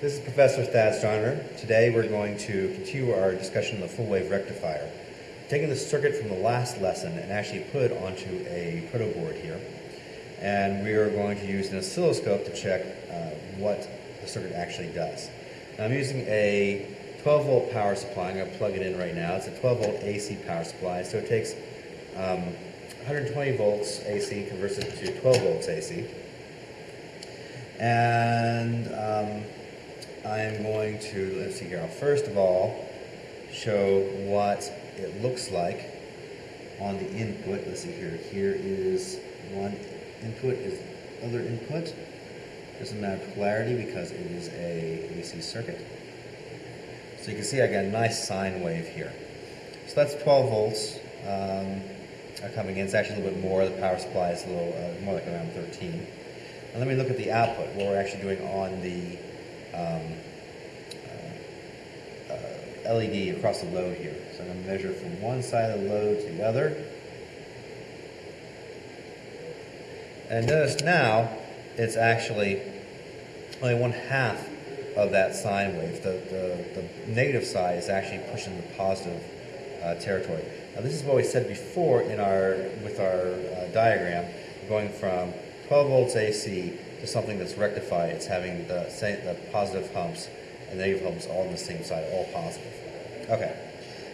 This is Professor Thad Starner. Today we're going to continue our discussion of the full wave rectifier. Taking the circuit from the last lesson and actually put onto a proto board here. And we are going to use an oscilloscope to check uh, what the circuit actually does. Now I'm using a 12 volt power supply. I'm going to plug it in right now. It's a 12 volt AC power supply. So it takes um, 120 volts AC, converts it to 12 volts AC. And um, I'm going to, let's see here, I'll first of all show what it looks like on the input. Let's see here, here is one input, is other input. Doesn't matter polarity because it is a AC circuit. So you can see I got a nice sine wave here. So that's 12 volts um, coming in. It's actually a little bit more. The power supply is a little uh, more like around 13. And let me look at the output, what we're actually doing on the um, uh, uh, LED across the load here. So I'm going to measure from one side of the load to the other. And notice now it's actually only one half of that sine wave. The, the, the negative side is actually pushing the positive uh, territory. Now this is what we said before in our with our uh, diagram, going from 12 volts AC to something that's rectified. It's having the, the positive humps and negative humps all on the same side, all positive. Okay,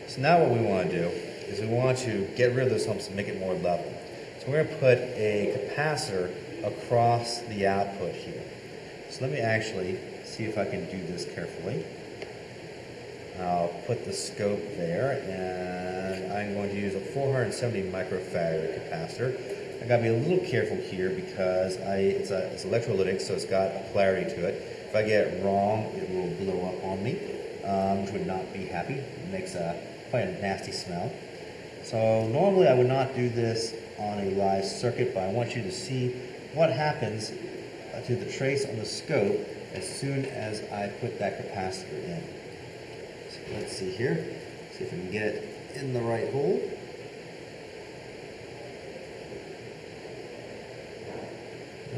so now what we want to do is we want to get rid of those humps and make it more level. So we're going to put a capacitor across the output here. So let me actually see if I can do this carefully. I'll put the scope there and I'm going to use a 470 microfarad capacitor. I gotta be a little careful here because I, it's, a, it's electrolytic so it's got a polarity to it. If I get it wrong it will blow up on me, um, which would not be happy. It makes a, quite a nasty smell. So normally I would not do this on a live circuit but I want you to see what happens to the trace on the scope as soon as I put that capacitor in. So let's see here, see if we can get it in the right hole.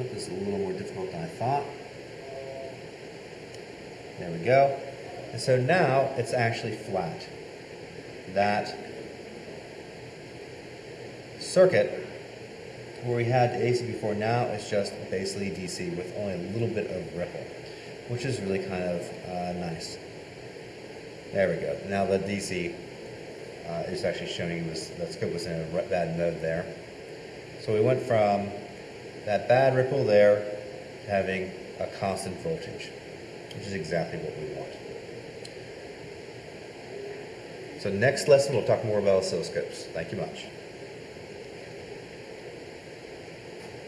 This is a little more difficult than I thought. There we go. And so now it's actually flat. That circuit where we had the AC before now it's just basically DC with only a little bit of ripple, which is really kind of uh, nice. There we go. Now the DC uh, is actually showing was the scope was in a bad node there. So we went from that bad ripple there having a constant voltage, which is exactly what we want. So next lesson we'll talk more about oscilloscopes. Thank you much.